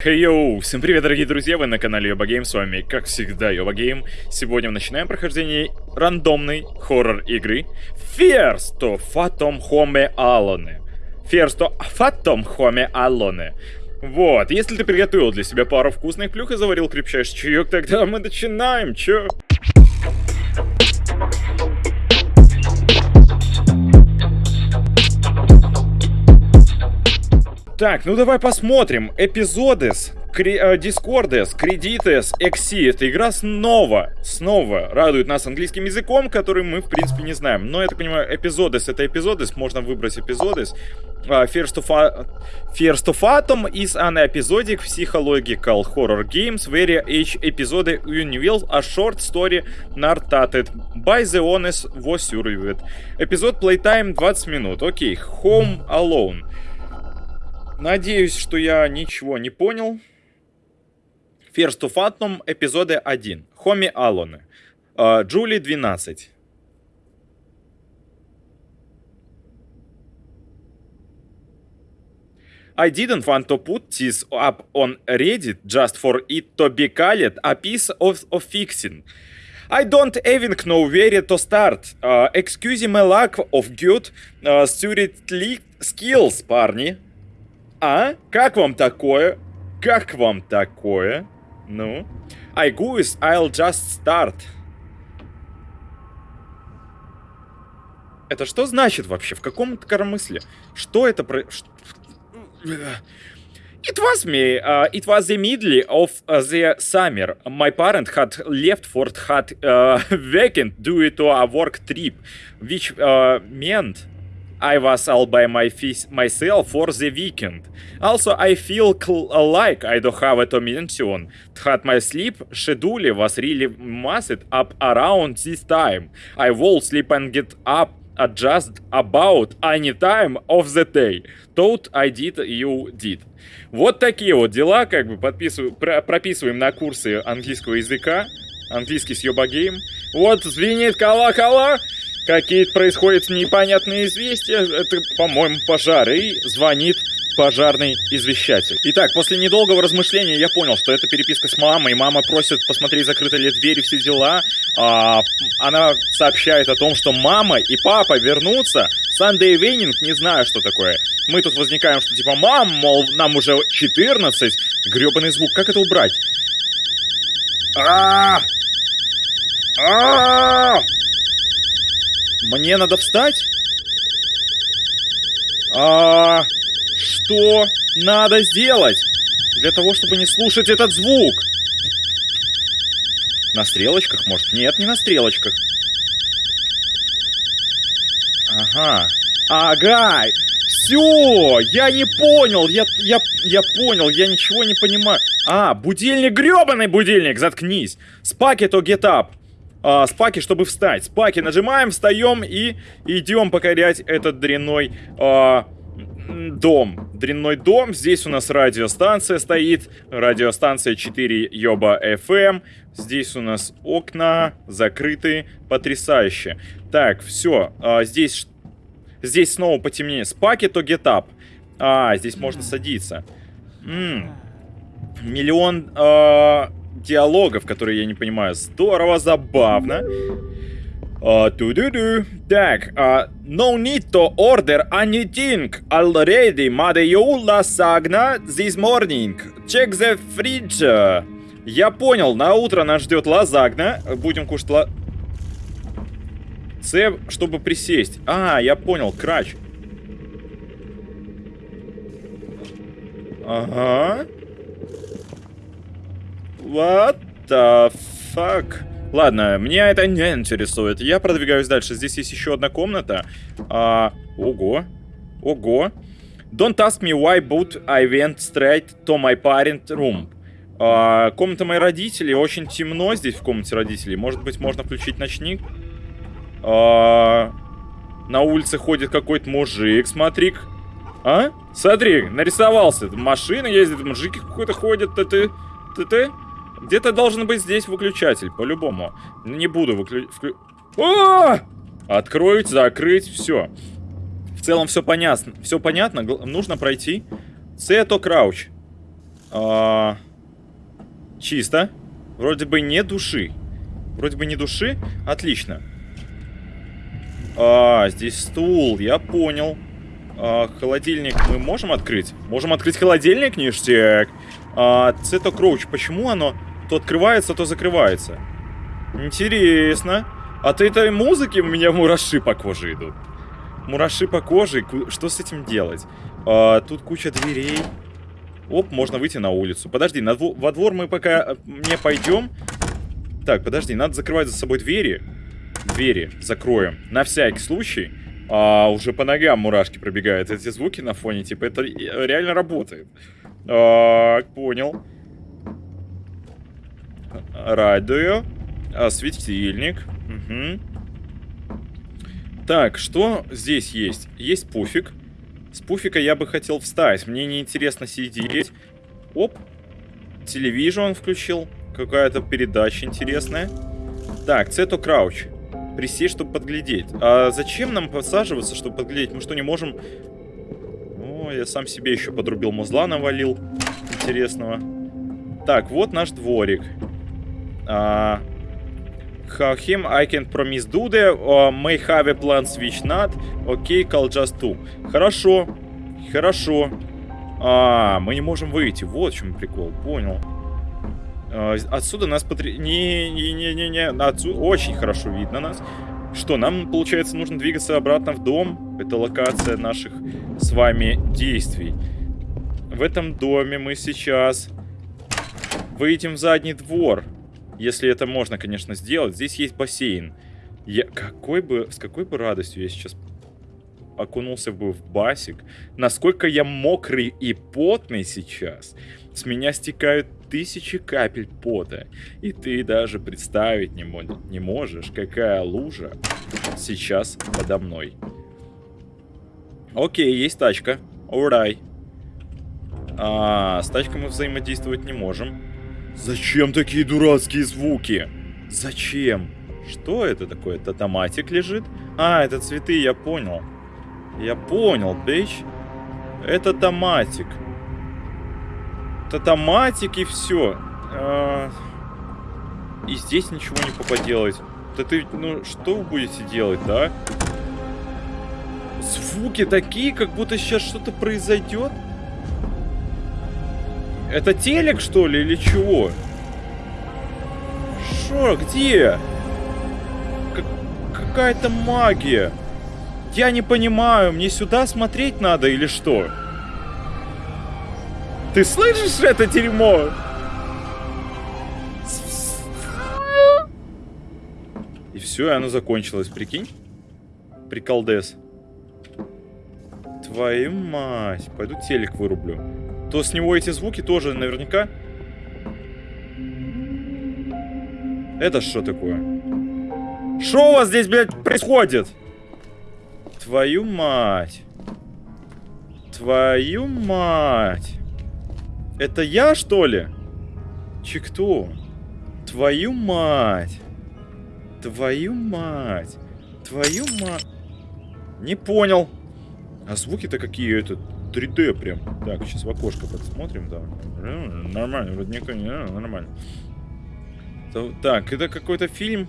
Хей йоу, всем привет, дорогие друзья, вы на канале Yoba Game, с вами, как всегда, Yoba Game. Сегодня мы начинаем прохождение рандомной хоррор-игры First Phantom Home Alone. First Phantom Home Alone. Вот, если ты приготовил для себя пару вкусных плюх и заварил крепчайший чаек, тогда мы начинаем, чё? Так, ну давай посмотрим. Эпизодес, Дискордес, Кредитес, Экси. Эта игра снова, снова радует нас английским языком, который мы, в принципе, не знаем. Но, я так понимаю, эпизодес это эпизодес, можно выбрать эпизодес. Uh, first, of, first of Atom is an episodic psychological horror games where each episode unveils a short story narrated by the honest was survived. Эпизод playtime 20 минут. Окей, okay. Home Alone. Надеюсь, что я ничего не понял. First of Atom, эпизоды 1. Хоми Аллоне. Джули 12. I didn't want to put this up on Reddit just for it to be called a piece of, of fixing. I don't even know where to start. Uh, excuse my lack of good uh, skills, парни. А? Как вам такое? Как вам такое? Ну? I goose, I'll just start. Это что значит вообще? В каком коромысле? Что это про... It was me. Uh, it was the middle of uh, the summer. My parent had left for had uh, weekend due to a work trip, which uh, meant I was all by my myself for the weekend. Also, I feel like I don't have a mention that my sleep schedule was really messed up around this time. I will sleep and get up at just about any time of the day. Thought I did, you did. Вот такие вот дела, как бы подписываю, про прописываем на курсы английского языка. Английский с Yoba Game. Вот звенит колокола. Какие-то происходят непонятные известия. Это, по-моему, пожар. И звонит пожарный извещатель. Итак, после недолгого размышления я понял, что это переписка с мамой. Мама просит посмотреть, закрыты ли двери, все дела. А, она сообщает о том, что мама и папа вернутся. Sunday evening, не знаю, что такое. Мы тут возникаем, что типа, мам, мол, нам уже 14. Гребаный звук, как это убрать? А! А! Мне надо встать? А что надо сделать для того, чтобы не слушать этот звук? На стрелочках, может? Нет, не на стрелочках. Ага. Ага. Все, я не понял, я, я, я понял, я ничего не понимаю. А, будильник, гребаный будильник, заткнись. Спаки то get up а, спаки, чтобы встать. Спаки нажимаем, встаем и идем покорять этот дрянной а, дом. Дрянной дом. Здесь у нас радиостанция стоит. Радиостанция 4 Йоба FM. Здесь у нас окна закрыты. Потрясающе. Так, все. А, здесь, здесь снова потемнее. Спаки то up. А, здесь можно садиться. М -м. Миллион а, диалогов, которые я не понимаю. Здорово, забавно. Uh, -ду -ду. Так, uh, no need to order anything already. Mother you lasagna this morning. Check the fridge. Я понял, на утро нас ждет лазагна. Будем кушать ла... С, чтобы присесть. А, я понял, крач. Ага. What the fuck? Ладно, меня это не интересует. Я продвигаюсь дальше. Здесь есть еще одна комната. А, ого. Ого. Don't ask me why, but I went straight to my parent room. А, комната моих родителей. Очень темно здесь в комнате родителей. Может быть, можно включить ночник? А, на улице ходит какой-то мужик, смотри -ка. А? Смотри, нарисовался. Машина ездит, мужики какой-то ходят. Ты-ты... Ты-ты... Где-то должен быть здесь выключатель, по-любому. Не буду выключать... Вклю... Откроить, закрыть, все. В целом все понятно. Все понятно, нужно пройти. Сето крауч. А, чисто. Вроде бы не души. Вроде бы не души. Отлично. А, здесь стул, я понял. А, холодильник мы можем открыть? Можем открыть холодильник, ништяк. А, Цето Кроуч, почему оно то открывается, то закрывается? Интересно. От этой музыки у меня мураши по коже идут. Мураши по коже, что с этим делать? А, тут куча дверей. Оп, можно выйти на улицу. Подожди, на дво во двор мы пока э, не пойдем. Так, подожди, надо закрывать за собой двери. Двери закроем. На всякий случай. А, уже по ногам мурашки пробегают. Эти звуки на фоне, типа, это реально работает. Так, понял. Радио. А, светильник. Угу. Так, что здесь есть? Есть пуфик. С пуфика я бы хотел встать. Мне неинтересно сидеть. Оп. Телевизор он включил. Какая-то передача интересная. Так, Цето Крауч. Присесть, чтобы подглядеть. А зачем нам посаживаться, чтобы подглядеть? Мы что, не можем... О, я сам себе еще подрубил музла, навалил. Интересного. Так, вот наш дворик. How him I can promise do the uh, may have a plan switch not. Okay, call just two. Хорошо. Хорошо. А, мы не можем выйти. Вот в чем прикол. Понял. А, отсюда нас потр... Не-не-не-не-не. Отсюда очень хорошо видно нас. Что, нам, получается, нужно двигаться обратно в дом. Это локация наших с вами действий. В этом доме мы сейчас выйдем в задний двор. Если это можно, конечно, сделать. Здесь есть бассейн. Я... Какой бы... С какой бы радостью я сейчас окунулся бы в басик. Насколько я мокрый и потный сейчас. С меня стекают тысячи капель пота. И ты даже представить не, не можешь, какая лужа сейчас подо мной. Окей, есть тачка. Урай. А, с тачкой мы взаимодействовать не можем. Зачем такие дурацкие звуки? Зачем? Что это такое? Это томатик лежит? А, это цветы, я понял. Я понял, бич. Это томатик. Это томатик и все. А... И здесь ничего не поделать. Да ты, ну, что вы будете делать, да? Звуки такие, как будто сейчас что-то произойдет. Это телек, что ли, или чего? Шо, где? Какая-то магия. Я не понимаю, мне сюда смотреть надо или что? Ты слышишь это дерьмо? И все, и оно закончилось, прикинь? Приколдес. Твою мать. Пойду телек вырублю. То с него эти звуки тоже наверняка... Это что такое? Что у вас здесь, блядь, происходит? Твою мать. Твою мать. Это я, что ли? Че кто? Твою мать. Твою мать. Твою мать. Не понял. А звуки-то какие это 3D прям. Так, сейчас в окошко посмотрим, да. Нормально, вроде никто не... Нормально. Так, это какой-то фильм.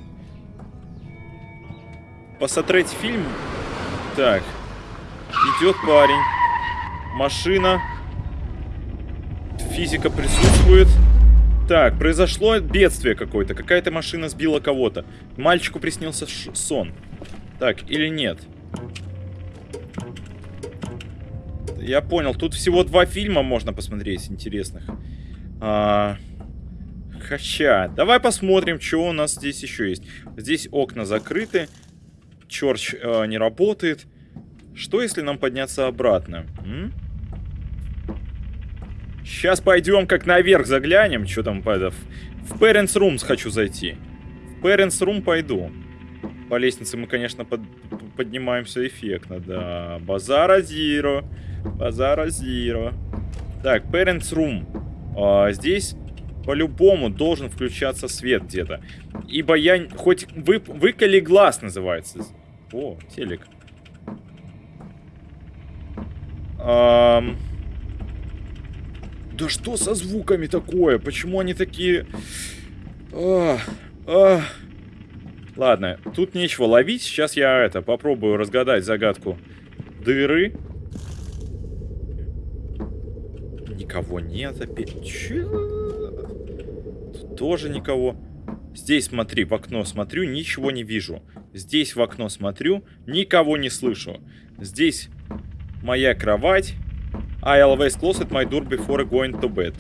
Посмотреть фильм. Так. Идет парень. Машина. Физика присутствует. Так, произошло бедствие какое-то. Какая-то машина сбила кого-то. Мальчику приснился сон. Так, или нет? Я понял. Тут всего два фильма можно посмотреть интересных. А... Хотя, давай посмотрим, что у нас здесь еще есть. Здесь окна закрыты. Черч э, не работает. Что, если нам подняться обратно? М? Сейчас пойдем как наверх заглянем. Что там, в, в Parents Rooms хочу зайти. В Parents Room пойду. По лестнице мы, конечно, под, поднимаемся эффектно, да. Базара Зиро. Базара Зиро. Так, Parents Room. А, здесь по-любому должен включаться свет где-то. Ибо я хоть вы, выколи глаз называется. О, телек. Эм... Да что со звуками такое? Почему они такие... А, а. Ладно, тут нечего ловить. Сейчас я это попробую разгадать загадку дыры. Никого нет опять. Чё? Тут тоже никого. Здесь смотри, в окно смотрю, ничего не вижу. Здесь в окно смотрю, никого не слышу. Здесь моя кровать. I always close my door before going to bed.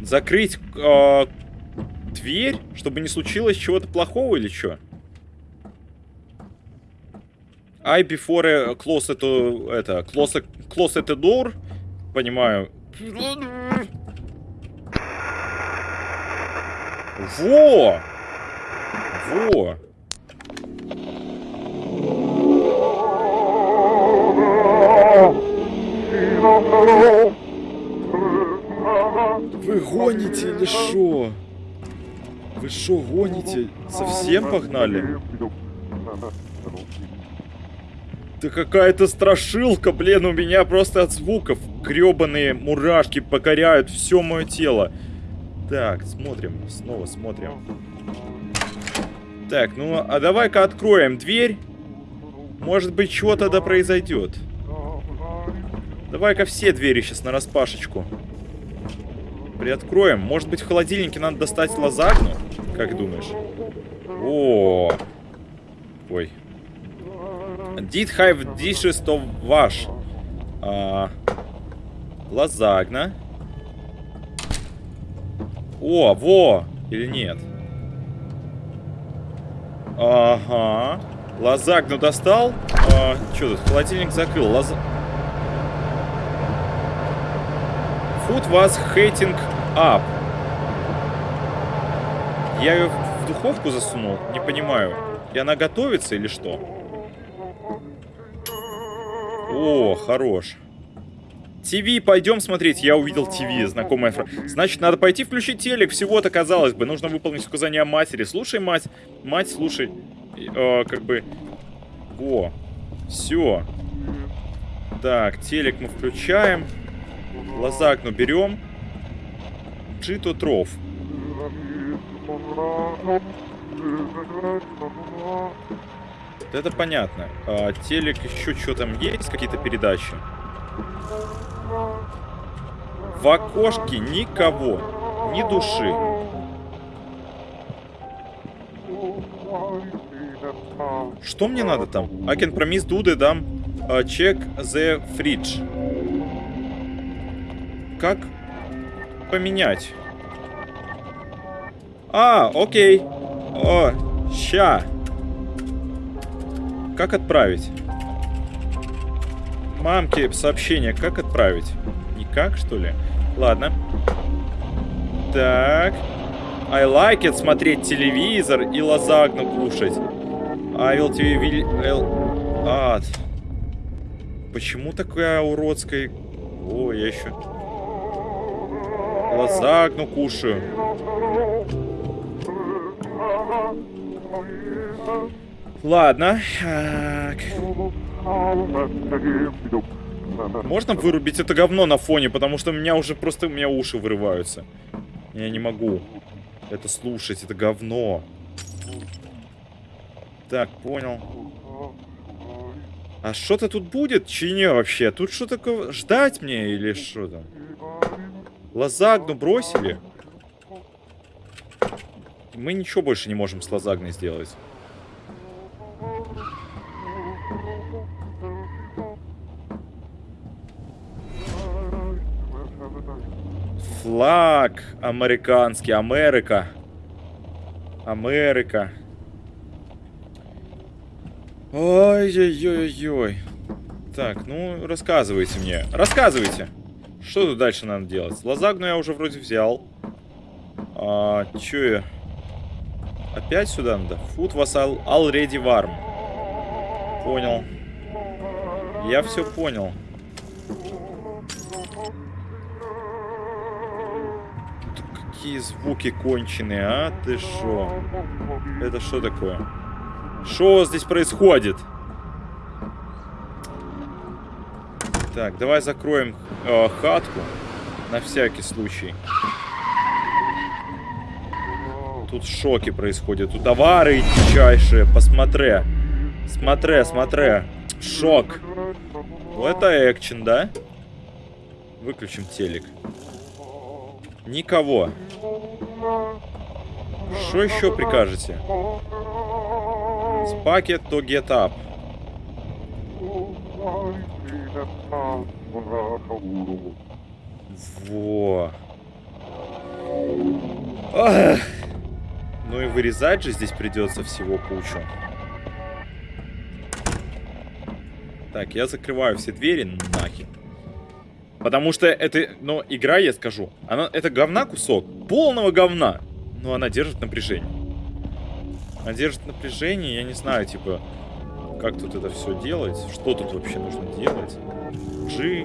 Закрыть э, дверь, чтобы не случилось чего-то плохого или что? I before close это, это close, close the door. Понимаю. Во! Во! Вы гоните или шо? Вы шо гоните? Совсем погнали? Да какая-то страшилка, блин, у меня просто от звуков гребаные мурашки покоряют все мое тело. Так, смотрим, снова смотрим. Так, ну, а давай-ка откроем дверь. Может быть, чего тогда произойдет. Давай-ка все двери сейчас на распашечку. Приоткроем. Может быть, в холодильнике надо достать лазагну? Как думаешь? О, Ой. Did have dishes to wash. А, лазагна. О, во! Или нет? Ага. Лазагну достал. А, что тут? Холодильник закрыл. Лаз... Food was heating up. Я ее в духовку засунул? Не понимаю. И она готовится или что? О, хорош. ТВ, пойдем смотреть. Я увидел ТВ, знакомая фраза. Значит, надо пойти включить телек. Всего-то, казалось бы, нужно выполнить указания матери. Слушай, мать. Мать, слушай. Э, как бы... Во. Все. Так, телек мы включаем. Лазакну берем. Джито тров. Это понятно. А, телек еще что там есть? Какие-то передачи? В окошке никого. Ни души. Что мне надо там? I can promise Дуды дам uh, check the fridge. Как поменять? А, окей. О, ща. Как отправить? Мамке сообщение, как отправить? Никак, что ли? Ладно. Так. I like it смотреть телевизор и лазагну кушать. I will TV will... Ад. Почему такая уродская... О, я еще... Лазагну кушаю. Ладно. Можно вырубить это говно на фоне, потому что у меня уже просто у меня уши вырываются. Я не могу это слушать, это говно. Так, понял. А что-то тут будет? Чине вообще? Тут что такое? Ждать мне или что там? Лазагну бросили? Мы ничего больше не можем с лазагной сделать. Флаг американский, Америка. Америка. Ой-ой-ой-ой. Так, ну, рассказывайте мне. Рассказывайте. Что тут дальше надо делать? Лазагну я уже вроде взял. А, чё я? Опять сюда надо? Food was already warm. Понял. Я все понял. Какие звуки конченые, а? Ты шо? Это что такое? Что здесь происходит? Так, давай закроем э, хатку. На всякий случай. Тут шоки происходят. Тут товары дичайшие. Посмотри. Смотри, смотри. Шок. Это экшен, да? Выключим телек. Никого. Что еще прикажете? Спакет to get up. Во. Ах. Ну и вырезать же здесь придется всего кучу. Так, я закрываю все двери нахер. Потому что это, ну, игра, я скажу, она, это говна кусок, полного говна. Но она держит напряжение. Она держит напряжение, я не знаю, типа, как тут это все делать, что тут вообще нужно делать. G.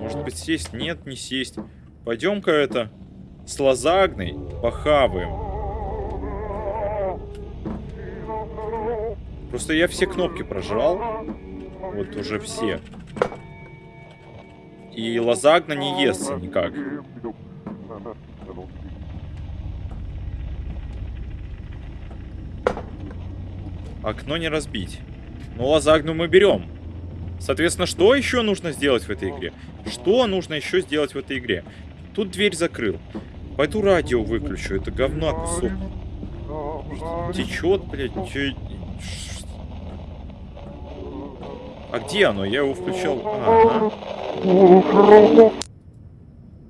Может быть сесть? Нет, не сесть. Пойдем-ка это с лазагной похаваем. Просто я все кнопки прожрал. Вот уже все. И лазагна не естся никак. Окно не разбить. Но лазагну мы берем. Соответственно, что еще нужно сделать в этой игре? Что нужно еще сделать в этой игре? Тут дверь закрыл. Пойду радио выключу. Это говно кусок. Течет, блядь. Че... А где оно? Я его включал. Ага.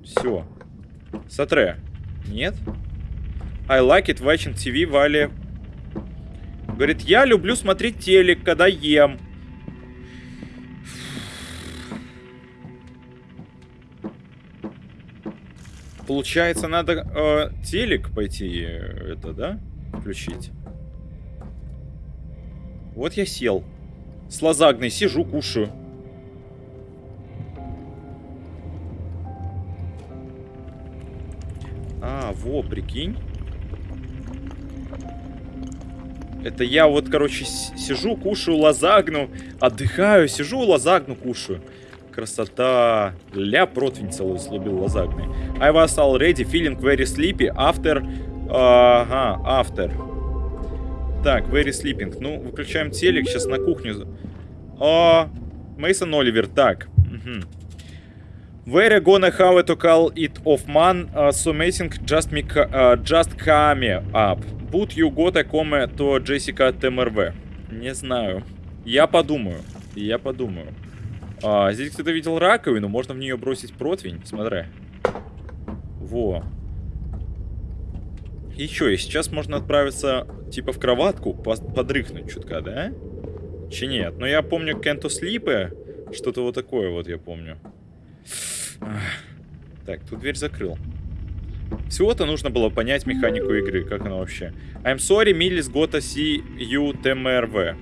Все. Сатре. Нет? I like it watching TV Вали. Говорит, я люблю смотреть телек, когда ем. Получается, надо э, телек пойти, э, это, да, включить. Вот я сел. С лазагной сижу, кушаю. А, во, прикинь. Это я вот, короче, сижу, кушаю лазагну, отдыхаю, сижу, лазагну кушаю. Красота. Ля противень целую слубил лазагный. I was already feeling very sleepy after... Ага, after. Так, very sleeping. Ну, выключаем телек, сейчас на кухню. О, Мейсон Оливер, так. Угу. Where gonna have to call it off man, uh, so amazing just, me, uh, just come up. But you got a come to Jessica TMRV. Не знаю. Я подумаю. Я подумаю. А, здесь кто-то видел раковину, можно в нее бросить противень. Смотри. Во. И что, и сейчас можно отправиться, типа, в кроватку, подрыхнуть чутка, да? Че нет? Но я помню Кенто Слипы, что-то вот такое вот я помню. Так, тут дверь закрыл. Всего-то нужно было понять механику игры, как она вообще. I'm sorry, Millis gotta see you TMRV.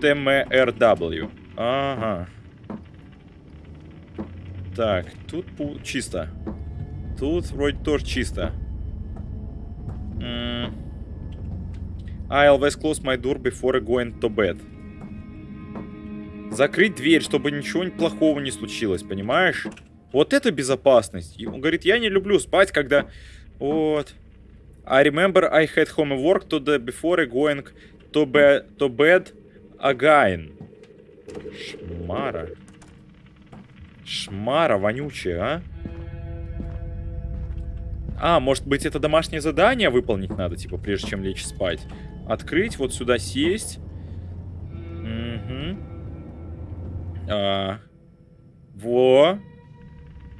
TMRW. Ага. Так, тут чисто. Тут вроде тоже чисто. I always close my door before going to bed. Закрыть дверь, чтобы ничего плохого не случилось, понимаешь? Вот это безопасность. И он говорит, я не люблю спать, когда... Вот. I remember I had homework to the before going to, be, to bed again. Шмара. Шмара вонючая, а? А, может быть, это домашнее задание выполнить надо, типа, прежде чем лечь спать. Открыть, вот сюда сесть. Угу. А. Во.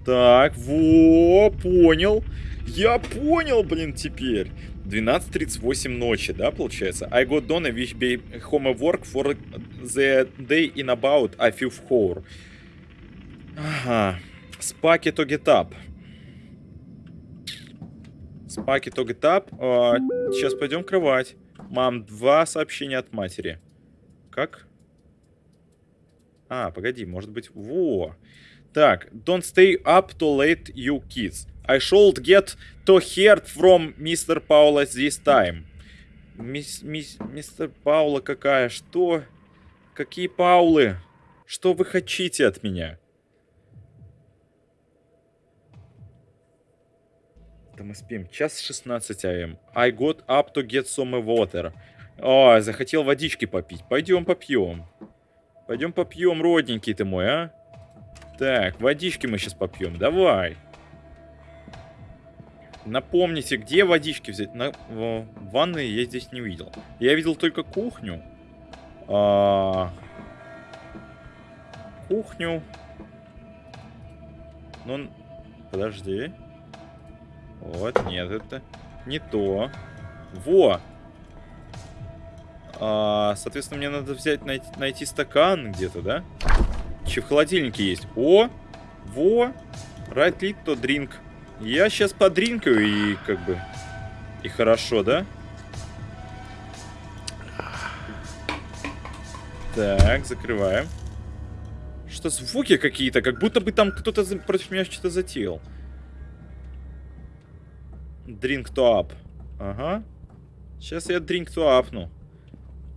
Так, во, понял. Я понял, блин, теперь. 12.38 ночи, да, получается? I got done a wish be homework for the day in about a few hour. Ага. Спаки to get up. Спаки to get. А, сейчас пойдем в кровать. Мам, два сообщения от матери. Как? А, погоди, может быть... Во! Так, don't stay up too late, you kids. I should get to hear from Mr. Paula this time. Мисс, мисс, мистер Паула какая? Что? Какие Паулы? Что вы хотите от меня? Да мы спим. Час 16 АМ. I got up to get some water. О, захотел водички попить. Пойдем попьем. Пойдем попьем, родненький ты мой, а? Так, водички мы сейчас попьем. Давай. Напомните, где водички взять? На, в, ванной я здесь не видел. Я видел только кухню. А, кухню. Ну, подожди. Вот, нет, это не то. Во! А, соответственно, мне надо взять, найти, найти стакан где-то, да? Че в холодильнике есть? О! Во! Right lit to drink. Я сейчас подринкаю и как бы... И хорошо, да? Так, закрываем. Что звуки какие-то, как будто бы там кто-то против меня что-то затеял. Drink to up. Ага. Сейчас я drink to апну.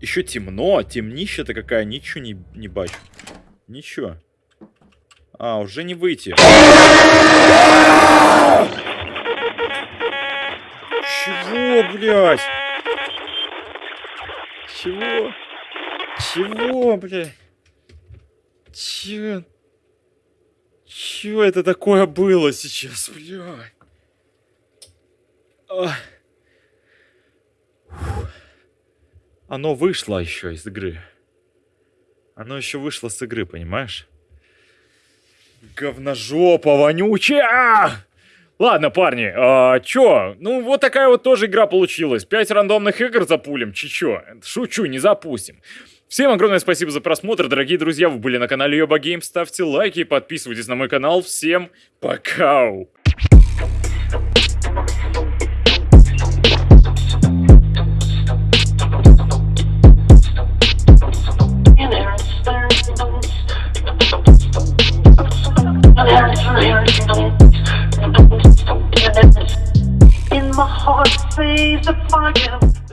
Еще темно, темнища-то какая, ничего не, не бачу. Ничего. А, уже не выйти. Чего, блядь? Чего? Чего, блядь? Чего? Чего это такое было сейчас, блядь? Оно вышло еще из игры. Оно еще вышло с игры, понимаешь? Говножопа вонючая! Ладно, парни, а, чё? Ну, вот такая вот тоже игра получилась. Пять рандомных игр запулим, чё? Шучу, не запустим. Всем огромное спасибо за просмотр, дорогие друзья, вы были на канале Йоба Гейм, ставьте лайки и подписывайтесь на мой канал. Всем пока! My heart, sees the fire.